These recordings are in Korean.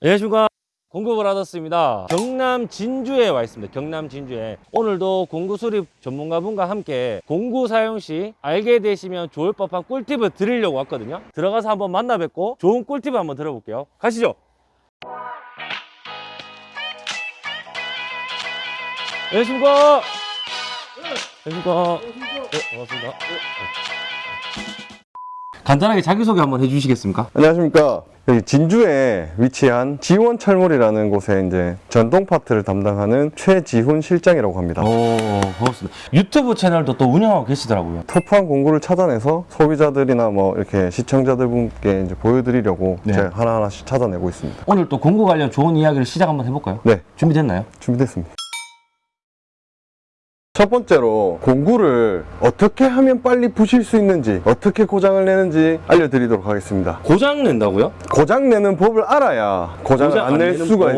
안녕하십니까 공급을 하셨습니다. 경남 진주에 와 있습니다. 경남 진주에. 오늘도 공구 수립 전문가분과 함께 공구 사용 시 알게 되시면 좋을 법한 꿀팁을 드리려고 왔거든요. 들어가서 한번 만나 뵙고 좋은 꿀팁을 한번 들어볼게요. 가시죠. 안녕하십니까 안녕하십니까 네, 반갑습니다 간단하게 자기소개 한번 해주시겠습니까? 안녕하십니까. 여기 진주에 위치한 지원철물이라는 곳에 이제 전동 파트를 담당하는 최지훈 실장이라고 합니다. 오 반갑습니다 유튜브 채널도 또 운영하고 계시더라고요 터프한 공구를 찾아내서 소비자들이나 뭐 이렇게 시청자들분께 이제 보여드리려고 네. 제가 하나하나씩 찾아내고 있습니다. 오늘 또 공구 관련 좋은 이야기를 시작 한번 해볼까요? 네, 준비됐나요? 준비됐습니다. 첫 번째로 공구를 어떻게 하면 빨리 부실 수 있는지 어떻게 고장을 내는지 알려드리도록 하겠습니다. 고장 낸다고요? 고장 내는 법을 알아야 고장을 안낼 내는- 수가 오,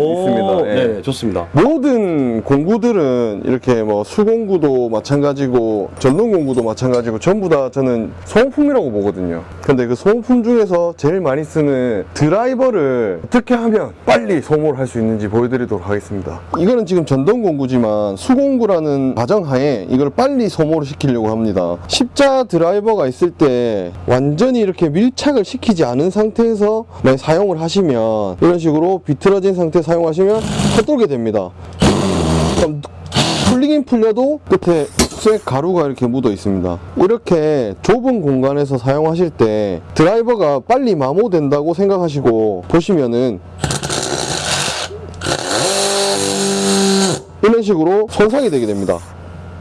있습니다. 예. 네, 좋습니다. 모든 공구들은 이렇게 뭐 수공구도 마찬가지고 전동 공구도 마찬가지고 전부 다 저는 소모품이라고 보거든요. 근데 그 소모품 중에서 제일 많이 쓰는 드라이버를 어떻게 하면 빨리 소모를 할 수 있는지 보여드리도록 하겠습니다. 이거는 지금 전동 공구지만 수공구라는 가정 하에 이걸 빨리 소모를 시키려고 합니다. 십자 드라이버가 있을 때 완전히 이렇게 밀착을 시키지 않은 상태에서 만약 사용을 하시면 이런 식으로 비틀어진 상태 사용하시면 헛돌게 됩니다. 풀리긴 풀려도 끝에 쇠 가루가 이렇게 묻어 있습니다. 이렇게 좁은 공간에서 사용하실 때 드라이버가 빨리 마모된다고 생각하시고 보시면은 이런 식으로 손상이 되게 됩니다.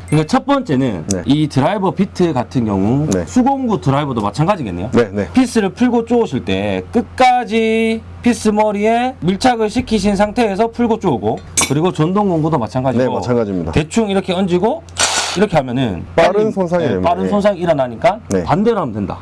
그러니까 첫 번째는 네. 이 드라이버 비트 같은 경우 네. 수공구 드라이버도 마찬가지겠네요. 네, 네. 피스를 풀고 쪼으실 때 끝까지 피스 머리에 밀착을 시키신 상태에서 풀고 쪼고 그리고 전동 공구도 마찬가지고 네, 마찬가지입니다. 대충 이렇게 얹고 이렇게 하면은 빠른 손상이 네. 빠른 네. 손상이 일어나니까 네. 반대로 하면 된다.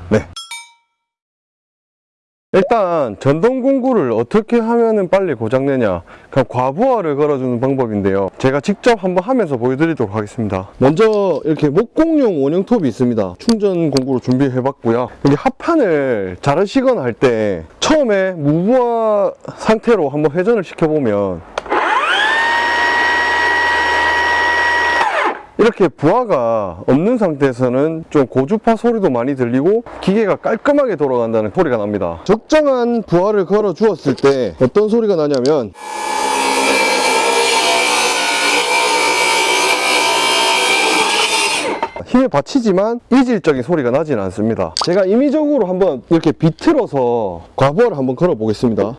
네. 일단 전동 공구를 어떻게 하면 빨리 고장내냐 그냥 과부하를 걸어주는 방법인데요. 제가 직접 한번 하면서 보여드리도록 하겠습니다. 먼저 이렇게 목공용 원형 톱이 있습니다. 충전 공구로 준비해 봤고요. 여기 합판을 자르시거나 할 때 처음에 무부하 상태로 한번 회전을 시켜보면 이렇게 부하가 없는 상태에서는 좀 고주파 소리도 많이 들리고 기계가 깔끔하게 돌아간다는 소리가 납니다. 적정한 부하를 걸어 주었을 때 어떤 소리가 나냐면 힘에 받치지만 이질적인 소리가 나지는 않습니다. 제가 임의적으로 한번 이렇게 비틀어서 과부하를 한번 걸어 보겠습니다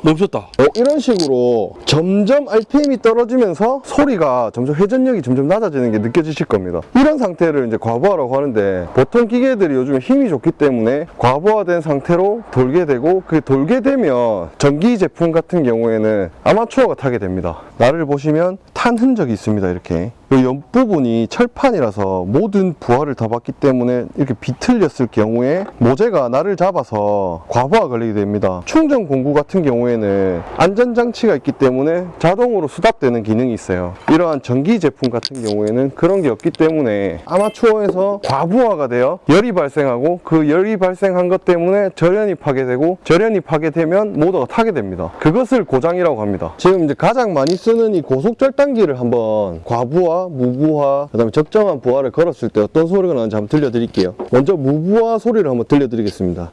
어, 멈췄다. 어, 이런 식으로 점점 RPM이 떨어지면서 소리가 점점 회전력이 점점 낮아지는 게 느껴지실 겁니다. 이런 상태를 이제 과부하라고 하는데 보통 기계들이 요즘 힘이 좋기 때문에 과부하된 상태로 돌게 되고 그 돌게 되면 전기 제품 같은 경우에는 아마추어가 타게 됩니다. 나를 보시면 탄 흔적이 있습니다. 이렇게. 이 옆부분이 철판이라서 모든 부하를 다 받기 때문에 이렇게 비틀렸을 경우에 모재가 나를 잡아서 과부하 걸리게 됩니다. 충전 공구 같은 경우에는 안전장치가 있기 때문에 자동으로 수납되는 기능이 있어요. 이러한 전기 제품 같은 경우에는 그런 게 없기 때문에 아마추어에서 과부하가 되어 열이 발생하고 그 열이 발생한 것 때문에 절연이 파괴되고 절연이 파괴되면 모터가 타게 됩니다. 그것을 고장이라고 합니다. 지금 이제 가장 많이 쓰는 이 고속절단기를 한번 과부하, 무부하, 그 다음에 적정한 부하를 걸었을 때 어떤 소리가 나는지 한번 들려드릴게요. 먼저 무부하 소리를 한번 들려드리겠습니다.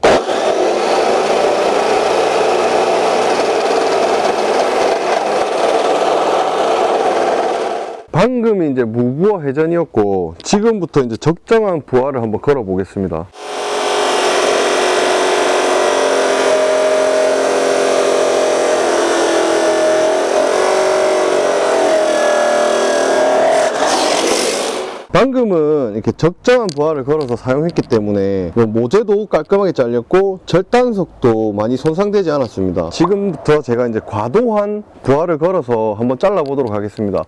방금이 이제 무부하 회전이었고 지금부터 이제 적정한 부하를 한번 걸어 보겠습니다. 방금은 이렇게 적정한 부하를 걸어서 사용했기 때문에 뭐 모재도 깔끔하게 잘렸고 절단석도 많이 손상되지 않았습니다. 지금부터 제가 이제 과도한 부하를 걸어서 한번 잘라 보도록 하겠습니다.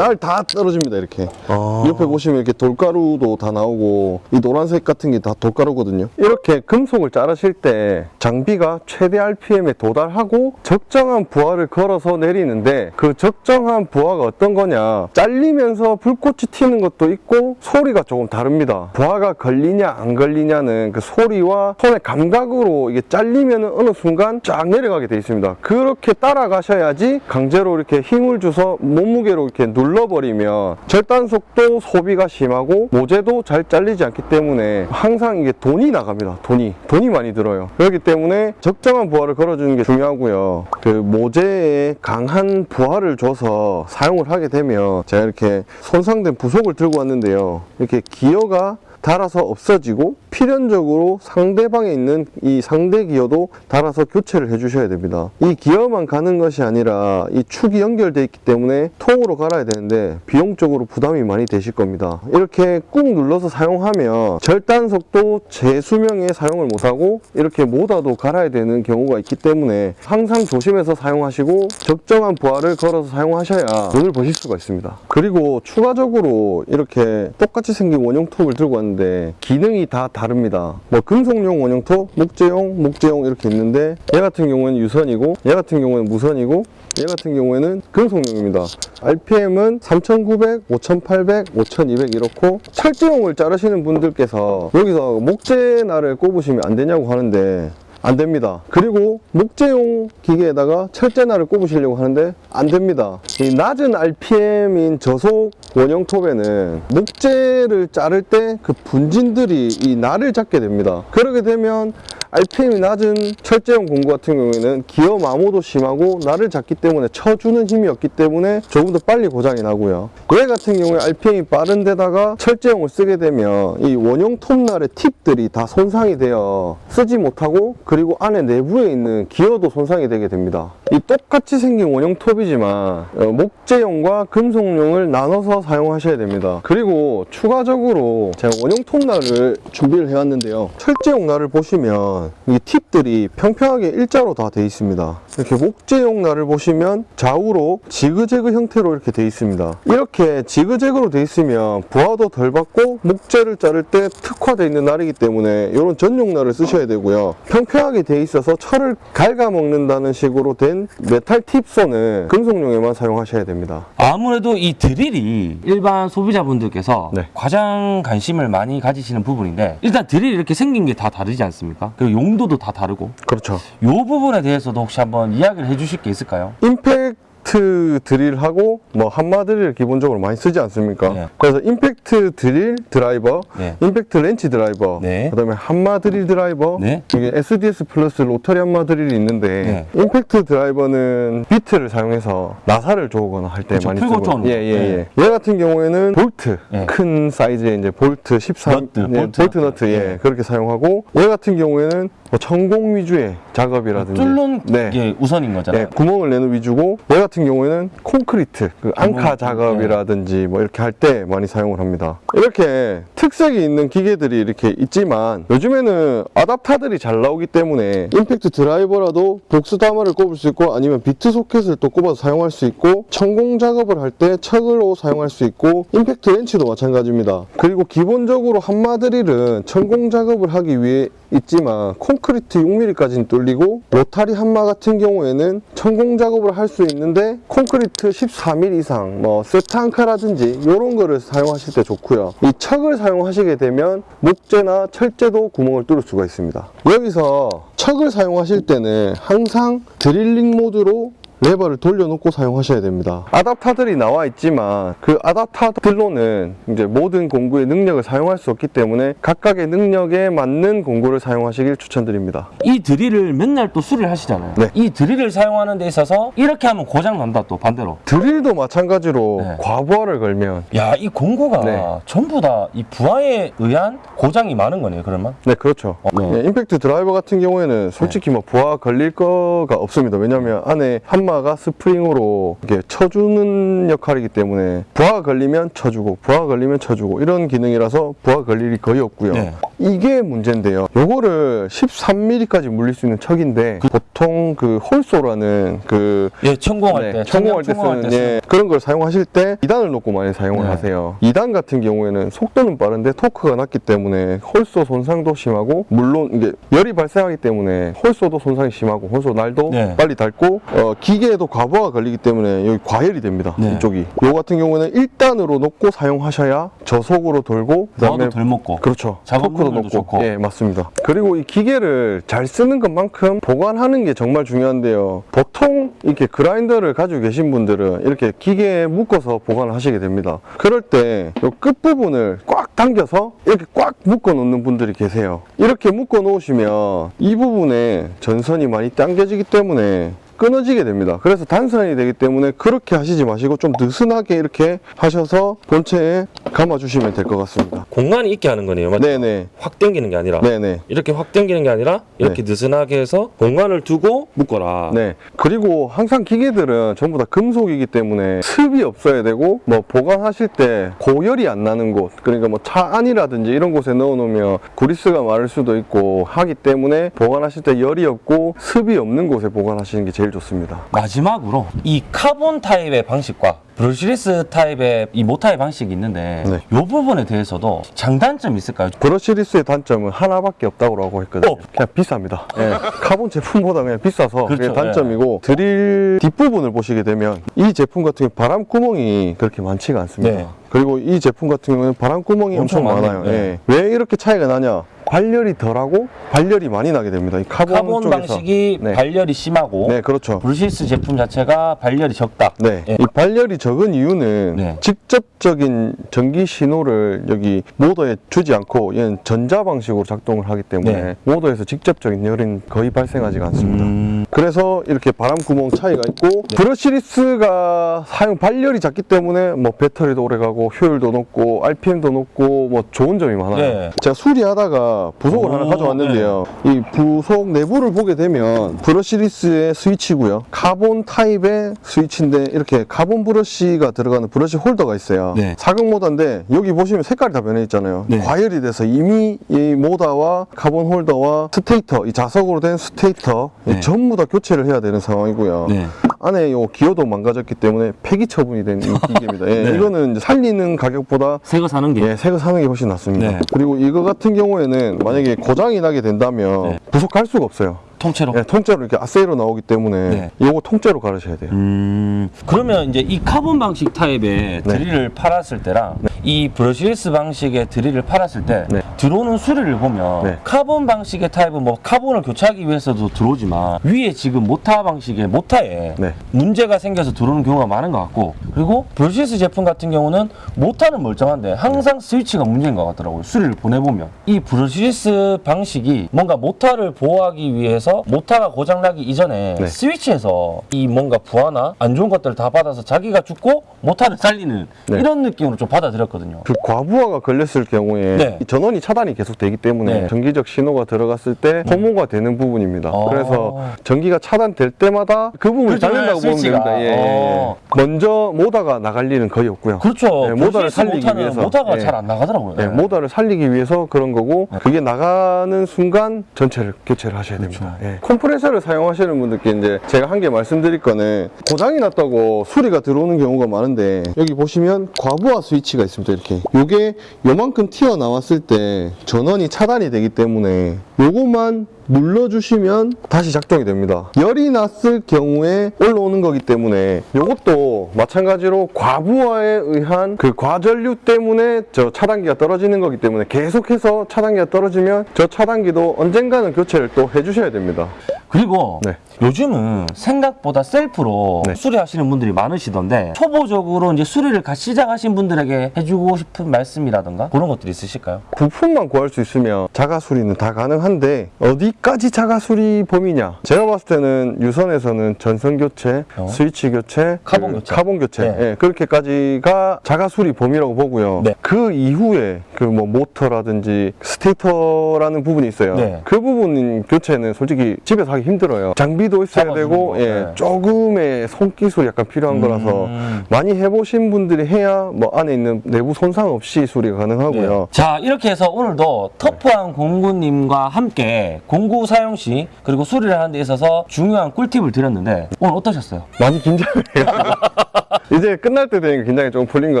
날 다 떨어집니다 이렇게. 아. 옆에 보시면 이렇게 돌가루도 다 나오고 이 노란색 같은 게 다 돌가루거든요. 이렇게 금속을 자르실 때 장비가 최대 RPM에 도달하고 적정한 부하를 걸어서 내리는데 그 적정한 부하가 어떤 거냐? 잘리면서 불꽃이 튀는 것도 있고 소리가 조금 다릅니다. 부하가 걸리냐 안 걸리냐는 그 소리와 손의 감각으로 이게 잘리면 어느 순간 쫙 내려가게 돼 있습니다. 그렇게 따라가셔야지 강제로 이렇게 힘을 줘서 몸무게로 이렇게 눌러 버리면 절단속도 소비가 심하고 모재도 잘 잘리지 않기 때문에 항상 이게 돈이 나갑니다. 돈이. 돈이 많이 들어요. 그렇기 때문에 적정한 부하를 걸어주는 게 중요하고요. 그 모재에 강한 부하를 줘서 사용을 하게 되면 제가 이렇게 손상된 부속을 들고 왔는데요. 이렇게 기어가 달아서 없어지고 필연적으로 상대방에 있는 이 상대 기어도 달아서 교체를 해주셔야 됩니다. 이 기어만 가는 것이 아니라 이 축이 연결되어 있기 때문에 통으로 갈아야 되는데 비용적으로 부담이 많이 되실 겁니다. 이렇게 꾹 눌러서 사용하면 절단속도 제 수명에 사용을 못하고 이렇게 모다도 갈아야 되는 경우가 있기 때문에 항상 조심해서 사용하시고 적정한 부하를 걸어서 사용하셔야 돈을 버실 수가 있습니다. 그리고 추가적으로 이렇게 똑같이 생긴 원형 톱을 들고 왔는데 기능이 다 다릅니다. 뭐 금속용 원형 톱, 목재용, 목재용 이렇게 있는데 얘 같은 경우에는 유선이고 얘 같은 경우에는 무선이고 얘 같은 경우에는 금속용입니다. RPM은 3900, 5800, 5200 이렇고 철제용을 자르시는 분들께서 여기서 목재 날을 꼽으시면 안 되냐고 하는데 안 됩니다. 그리고 목재용 기계에다가 철제날을 꼽으시려고 하는데 안 됩니다. 이 낮은 RPM인 저속 원형 톱에는 목재를 자를 때 그 분진들이 이 날을 잡게 됩니다. 그러게 되면 RPM이 낮은 철제용 공구 같은 경우에는 기어 마모도 심하고 날을 잡기 때문에 쳐주는 힘이 없기 때문에 조금 더 빨리 고장이 나고요. 얘 같은 경우에 RPM이 빠른 데다가 철제용을 쓰게 되면 이 원형 톱날의 팁들이 다 손상이 되어 쓰지 못하고 그리고 안에 내부에 있는 기어도 손상이 되게 됩니다. 이 똑같이 생긴 원형 톱이지만 어, 목재용과 금속용을 나눠서 사용하셔야 됩니다. 그리고 추가적으로 제가 원형 톱날을 준비를 해왔는데요. 철제용 날을 보시면 이 팁들이 평평하게 일자로 다 돼 있습니다. 이렇게 목재용 날을 보시면 좌우로 지그재그 형태로 이렇게 돼 있습니다. 이렇게 지그재그로 돼 있으면 부하도 덜 받고 목재를 자를 때 특화되어 있는 날이기 때문에 이런 전용 날을 쓰셔야 되고요. 평평하게 돼 있어서 철을 갉아먹는다는 식으로 된 메탈 tip saw는 금속용에만 사용하셔야 됩니다. 아무래도 이 드릴이 일반 소비자분들께서 네. 가장 관심을 많이 가지시는 부분인데 일단 드릴이 이렇게 생긴 게 다 다르지 않습니까? 그리고 용도도 다 다르고 그렇죠. 이 부분에 대해서도 혹시 한번 이야기를 해주실 게 있을까요? 임팩 트 드릴하고 뭐 한마 드릴 기본적으로 많이 쓰지 않습니까? 네. 그래서 임팩트 드릴 드라이버, 네. 임팩트 렌치 드라이버, 네. 그다음에 한마 드릴 드라이버, 네. 이게 SDS 플러스 로터리 한마 드릴이 있는데 네. 임팩트 드라이버는 비트를 사용해서 나사를 조거나 할때 그렇죠. 많이 쓰고 쪼는 거. 예예예. 얘 같은 경우에는 볼트 네. 큰 사이즈의 이제 볼트 13 너트, 네, 볼트 볼트 너트. 예 네. 그렇게 사용하고 얘 같은 경우에는 뭐 천공 위주의 작업이라든지 뚫는 네. 게 우선인 거잖아요. 네, 구멍을 내는 위주고 얘 같은 경우에는 콘크리트, 그 앙카 구멍, 작업이라든지 뭐 이렇게 할 때 많이 사용을 합니다. 이렇게 특색이 있는 기계들이 이렇게 있지만 요즘에는 아답타들이 잘 나오기 때문에 임팩트 드라이버라도 복스 다마를 꼽을 수 있고 아니면 비트 소켓을 또 꼽아서 사용할 수 있고 천공 작업을 할 때 척으로 사용할 수 있고 임팩트 렌치도 마찬가지입니다. 그리고 기본적으로 한마드릴은 천공 작업을 하기 위해 있지만 콘크리트 6mm까지는 뚫리고 로타리 한마 같은 경우에는 천공 작업을 할 수 있는데 콘크리트 14mm 이상 뭐 세트앙카라든지 이런 거를 사용하실 때 좋고요. 이 척을 사용하시게 되면 목재나 철재도 구멍을 뚫을 수가 있습니다. 여기서 척을 사용하실 때는 항상 드릴링 모드로 레버를 돌려놓고 사용하셔야 됩니다. 아답타들이 나와 있지만 그 아답타들로는 이제 모든 공구의 능력을 사용할 수 없기 때문에 각각의 능력에 맞는 공구를 사용하시길 추천드립니다. 이 드릴을 맨날 또 수리를 하시잖아요. 네. 이 드릴을 사용하는 데 있어서 이렇게 하면 고장 난다 또 반대로. 드릴도 마찬가지로 네. 과부하를 걸면 야, 이 공구가 네. 전부 다 이 부하에 의한 고장이 많은 거네요, 그러면? 네 그렇죠. 어, 네. 예, 임팩트 드라이버 같은 경우에는 솔직히 뭐 부하 걸릴 거가 없습니다. 왜냐하면 안에 한마 가르마가 스프링으로 이렇게 쳐주는 역할이기 때문에 부하가 걸리면 쳐주고 부하가 걸리면 쳐주고 이런 기능이라서 부하가 걸릴 일이 거의 없고요. 네. 이게 문제인데요. 요거를 13mm까지 물릴 수 있는 척인데 보통 그 hole saw라는 그 예, 천공할 네, 때, 천공할 때 쓰는 때 예, 그런 걸 사용하실 때 2단을 놓고 많이 사용을 네. 하세요. 2단 같은 경우에는 속도는 빠른데 토크가 낮기 때문에 hole saw 손상도 심하고 물론 이게 열이 발생하기 때문에 hole saw도 손상이 심하고 hole saw 날도 네. 빨리 닳고 어, 기 계에도 과부하가 걸리기 때문에 여기 과열이 됩니다. 네. 이쪽이. 요 같은 경우에는 1단으로 놓고 사용하셔야 저속으로 돌고 부하도 덜 먹고. 그렇죠. 작업 토크도 높고. 좋고. 예, 맞습니다. 그리고 이 기계를 잘 쓰는 것만큼 보관하는 게 정말 중요한데요. 보통 이렇게 그라인더를 가지고 계신 분들은 이렇게 기계에 묶어서 보관을 하시게 됩니다. 그럴 때이 끝부분을 꽉 당겨서 이렇게 꽉 묶어 놓는 분들이 계세요. 이렇게 묶어 놓으시면 이 부분에 전선이 많이 당겨지기 때문에 끊어지게 됩니다. 그래서 단선이 되기 때문에 그렇게 하시지 마시고 좀 느슨하게 이렇게 하셔서 본체에 감아주시면 될 것 같습니다. 공간이 있게 하는 거네요. 맞죠? 네네. 확 당기는 게 아니라. 네네. 이렇게 확 당기는 게 아니라 이렇게 느슨하게 해서 공간을 두고 묶어라. 네. 그리고 항상 기계들은 전부 다 금속이기 때문에 습이 없어야 되고 뭐 보관하실 때 고열이 안 나는 곳 그러니까 뭐 차 안이라든지 이런 곳에 넣어 놓으면 구리스가 마를 수도 있고 하기 때문에 보관하실 때 열이 없고 습이 없는 곳에 보관하시는 게 제일 좋습니다. 마지막으로 이 카본 타입의 방식과 brushless 타입의 이 모타의 방식이 있는데 네. 이 부분에 대해서도 장단점이 있을까요? brushless의 단점은 하나밖에 없다고 했거든요. 어. 그냥 비쌉니다. 예, 카본 제품보다 그냥 비싸서 그게 그렇죠. 단점이고 드릴 뒷부분을 보시게 되면 이 제품 같은 경우 바람 구멍이 그렇게 많지가 않습니다. 네. 그리고 이 제품 같은 경우는 바람 구멍이 엄청 엄청, 많아요. 많아요. 네. 예. 왜 이렇게 차이가 나냐? 발열이 덜하고 발열이 많이 나게 됩니다. 이 카본, 카본 쪽에서. 방식이 네. 발열이 심하고 네, 그렇죠. brushless 제품 자체가 발열이 적다. 네. 예. 이 발열이 적은 이유는 네. 직접적인 전기 신호를 여기 모터에 주지 않고 얘는 전자 방식으로 작동을 하기 때문에 네. 모터에서 직접적인 열은 거의 발생하지가 않습니다. 음, 그래서 이렇게 바람 구멍 차이가 있고 네. brushless가 사용 발열이 작기 때문에 뭐 배터리도 오래 가고 효율도 높고 RPM도 높고 뭐 좋은 점이 많아요. 네. 제가 수리하다가 부속을 오, 하나 가져왔는데요. 이 부속 내부를 보게 되면 brushless의 스위치고요. 카본 타입의 스위치인데 이렇게 카본 브러쉬가 들어가는 브러쉬 홀더가 있어요. 네. 사각 모터인데 여기 보시면 색깔이 다 변해 있잖아요. 네. 과열이 돼서 이미 이 모터와 카본 홀더와 stator, 이 자석으로 된 stator 네. 전부 다 교체를 해야 되는 상황이고요. 네. 안에 요 기어도 망가졌기 때문에 폐기 처분이 된이 기계입니다. 예, 네. 이거는 이제 살리는 가격보다 새거 사는 게 예, 새거 사는 게 훨씬 낫습니다. 네. 그리고 이거 같은 경우에는 만약에 고장이 나게 된다면 네. 부속할 수가 없어요. 통째로. 예, 통째로 이렇게 아세이로 나오기 때문에 네. 이거 통째로 갈으셔야 돼요. 음, 그러면 이제 이 카본 방식 타입의 네. 드릴을 팔았을 때랑 이 brushless 방식의 드릴을 팔았을 때 네. 들어오는 수리를 보면 네. 카본 방식의 타입은 뭐 카본을 교체하기 위해서도 들어오지만 위에 지금 모타 방식의 모타에 네. 문제가 생겨서 들어오는 경우가 많은 것 같고 그리고 brushless 제품 같은 경우는 모타는 멀쩡한데 항상 스위치가 문제인 것 같더라고요 수리를 보내보면 이 brushless 방식이 뭔가 모타를 보호하기 위해서 모타가 고장나기 이전에 네. 스위치에서 이 뭔가 부하나 안 좋은 것들을 다 받아서 자기가 죽고 모타를 살리는 네. 이런 느낌으로 좀 받아들였거든요 그 과부하가 걸렸을 경우에 네. 이 전원이 차단이 계속 되기 때문에 네. 전기적 신호가 들어갔을 때 소모가 되는 부분입니다. 아. 그래서 전기가 차단될 때마다 그 부분을 그렇죠. 자른다고 보면. 됩니다. 예, 예, 예. 어. 먼저 모다가 나갈 일은 거의 없고요. 그렇죠 네, 모터를 brushless 살리기 모타는 위해서. 모타가 네. 잘안 나가더라고요 네, 모터를 살리기 위해서 그런 거고 네. 그게 나가는 순간 전체를 교체를 하셔야 됩니다. 그렇죠. 예. 컴프레서를 사용하시는 분들께 이제 제가 한 개 말씀드릴 거는 고장이 났다고 수리가 들어오는 경우가 많은데 여기 보시면 과부하 스위치가 있습니다. 이렇게 요게 요만큼 튀어나왔을 때 전원이 차단이 되기 때문에 요것만 눌러주시면 다시 작동이 됩니다. 열이 났을 경우에 올라오는 거기 때문에 이것도 마찬가지로 과부하에 의한 그 과전류 때문에 저 차단기가 떨어지는 거기 때문에 계속해서 차단기가 떨어지면 저 차단기도 언젠가는 교체를 또 해주셔야 됩니다. 그리고 네. 요즘은 생각보다 셀프로 네. 수리하시는 분들이 많으시던데 초보적으로 이제 수리를 가 시작하신 분들에게 해주고 싶은 말씀이라든가 그런 것들이 있으실까요? 부품만 구할 수 있으면 자가 수리는 다 가능한데 어디까지 자가 수리 범위냐? 제가 봤을 때는 유선에서는 전선 교체, 어. 스위치 교체, 카본 그 교체. 카본 교체, 네. 예, 그렇게까지가 자가 수리 범위라고 보고요. 네. 그 이후에 그 뭐 모터라든지 stator라는 부분이 있어요. 네. 그 부분 교체는 솔직히 집에서 하기 힘들어요. 장비도 있어야 되고 거, 예, 네. 조금의 손기술이 약간 필요한 거라서 음. 많이 해보신 분들이 해야 뭐 안에 있는 내부 손상 없이 수리가 가능하고요. 네. 자 이렇게 해서 오늘도 터프한 공구님과 함께 공구 사용 시 그리고 수리를 하는 데 있어서 중요한 꿀팁을 드렸는데 오늘 어떠셨어요? 많이 긴장을 해요. 이제 끝날 때 되니까 긴장이 좀 풀린 것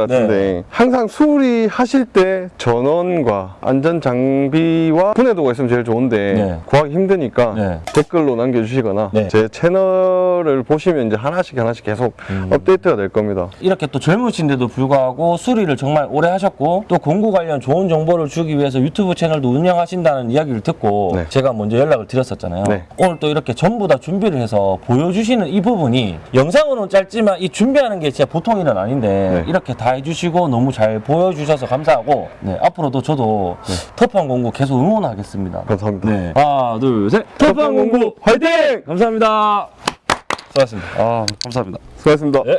같은데 네. 항상 수리하실 때 전원과 안전 장비와 분해도가 있으면 제일 좋은데 네. 구하기 힘드니까 네. 댓글로 남겨주시거나 네. 제 채널을 보시면 이제 하나씩 하나씩 계속 음. 업데이트가 될 겁니다. 이렇게 또 젊으신데도 불구하고 수리를 정말 오래 하셨고 또 공구 관련 좋은 정보를 주기 위해서 유튜브 채널도 운영하신다는 이야기를 듣고 네. 제가 먼저 연락을 드렸었잖아요. 네. 오늘 또 이렇게 전부 다 준비를 해서 보여주시는 이 부분이 영상으로는 짧지만 이 준비 하는 게 진짜 보통 일은 아닌데 네. 이렇게 다 해주시고 너무 잘 보여주셔서 감사하고 네, 앞으로도 저도 터프한 공구 계속 응원하겠습니다. 감사합니다. 네. 하나, 둘, 셋. 터프한 공구 화이팅! 감사합니다. 수고하셨습니다. 아, 감사합니다. 수고하셨습니다. 네.